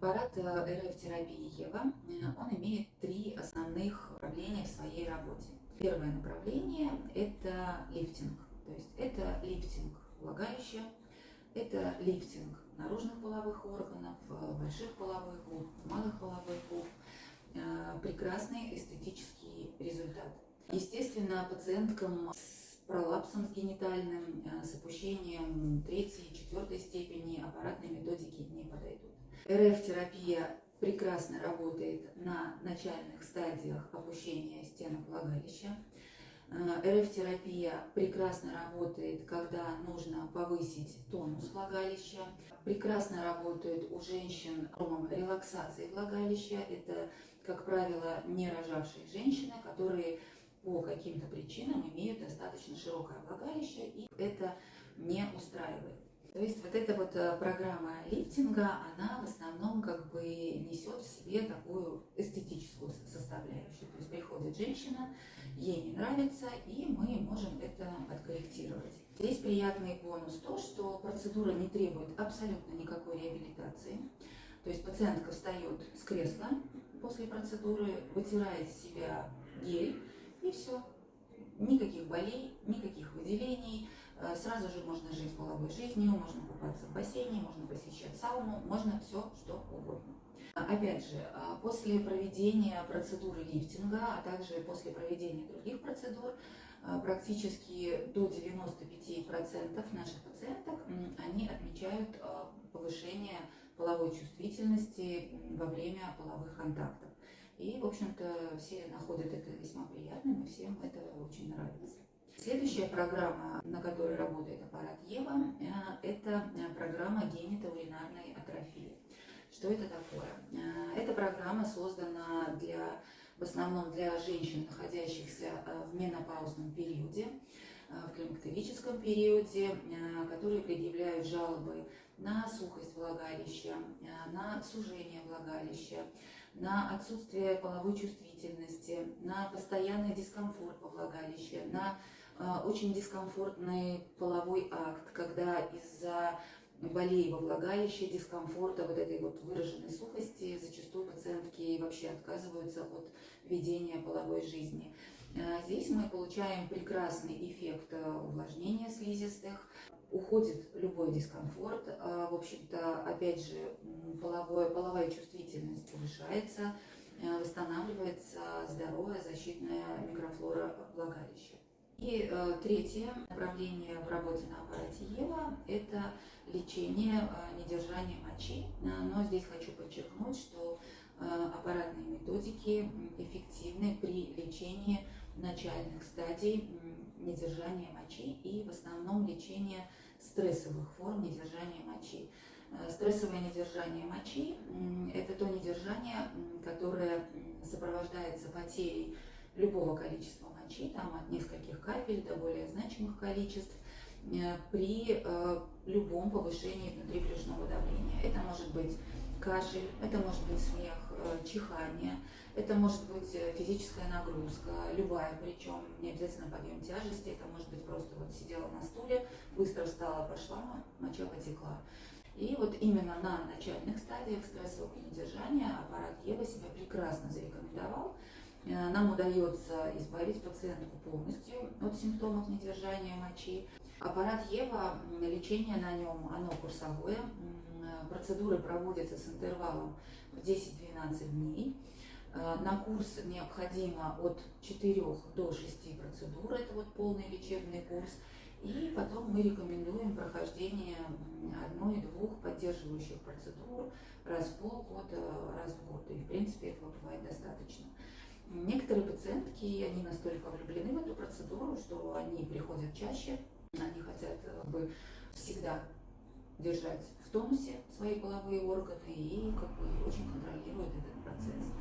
Аппарат э, РФ-терапии ЕВА, э, он имеет три основных направления в своей работе. Первое направление – это лифтинг. То есть это лифтинг влагалища, это лифтинг наружных половых органов, э, больших половых губ, малых половых губ. Прекрасный эстетический результат. Естественно, пациенткам с пролапсом с генитальным, с опущением третьей, четвертой аппаратной методики не подойдут. РФ-терапия прекрасно работает на начальных стадиях опущения стенок влагалища. Э, РФ-терапия прекрасно работает, когда нужно повысить тонус влагалища. Прекрасно работает у женщин релаксации влагалища. Это, как правило, не рожавшие женщины, которые по каким-то причинам имеют достаточно широкое влагалище, и это не устраивает. То есть вот эта вот э, программа лифтинга, она в основном как бы несет в себе такую эстетическую составляющую. То есть приходит женщина, ей не нравится, и мы можем это откорректировать. Здесь приятный бонус то, что процедура не требует абсолютно никакой реабилитации. То есть пациентка встает с кресла после процедуры, вытирает с себя гель, и все. Никаких болей, никаких выделений, сразу же можно жить половой жизнью, можно купаться в бассейне, можно посещать сауну, можно все, что угодно. Опять же, а, после проведения процедуры лифтинга, а также после проведения других процедур, а, практически до 95% наших пациенток, они отмечают повышение половой чувствительности во время половых контактов. И, в общем-то, все находят это весьма приятным, и всем это очень нравится. Следующая программа, на которой работает аппарат ЕВА, э, это э, программа генитоуринарной атрофии. Что это такое? Э, эта программа создана для, в основном для женщин, находящихся в менопаузном периоде, в климактерическом периоде, которые предъявляют жалобы на сухость влагалища, на сужение влагалища, на отсутствие половой чувствительности, на постоянный дискомфорт во влагалище, на очень дискомфортный половой акт, когда из-за болей во влагалище, дискомфорта, вот этой вот выраженной сухости, зачастую пациентки вообще отказываются от ведения половой жизни. А, здесь мы получаем прекрасный эффект а, увлажнения слизистых, уходит любой дискомфорт, в общем-то, опять же, половое, половая чувствительность повышается, восстанавливается здоровая защитная микрофлора влагалища. И э, третье направление в работе на аппарате ЕВА – это лечение э, недержания мочи. Э, но здесь хочу подчеркнуть, что э, аппаратные методики эффективны при лечении начальных стадий недержания мочи и в основном лечение стрессовых форм недержания мочи. Э, стрессовое недержание мочи – это то недержание, которое сопровождается потерей любого количества мочи, там от нескольких капель до более значимых количеств, э, при э, любом повышении внутрибрюшного давления. Это может быть кашель, это может быть смех, э, чихание, это может быть физическая нагрузка, любая, причем не обязательно подъем тяжести, это может быть просто вот сидела на стуле, быстро встала, пошла, моча потекла. И вот именно на начальных стадиях стрессового недержания аппарат Ева себя прекрасно зарекомендовал. Э, нам удается избавить пациентку полностью от симптомов недержания мочи. Аппарат ЕВА, лечение на нем, оно курсовое. Процедуры проводятся с интервалом в 10-12 дней. Э, на курс необходимо от 4 до 6 процедур, это вот полный лечебный курс. И потом мы рекомендуем прохождение одной-двух поддерживающих процедур раз в полгода, раз в год. И в принципе этого бывает достаточно. Некоторые пациентки, они настолько влюблены в эту процедуру, что они приходят чаще, они хотят как бы всегда держать в тонусе свои половые органы и как бы очень контролируют этот процесс.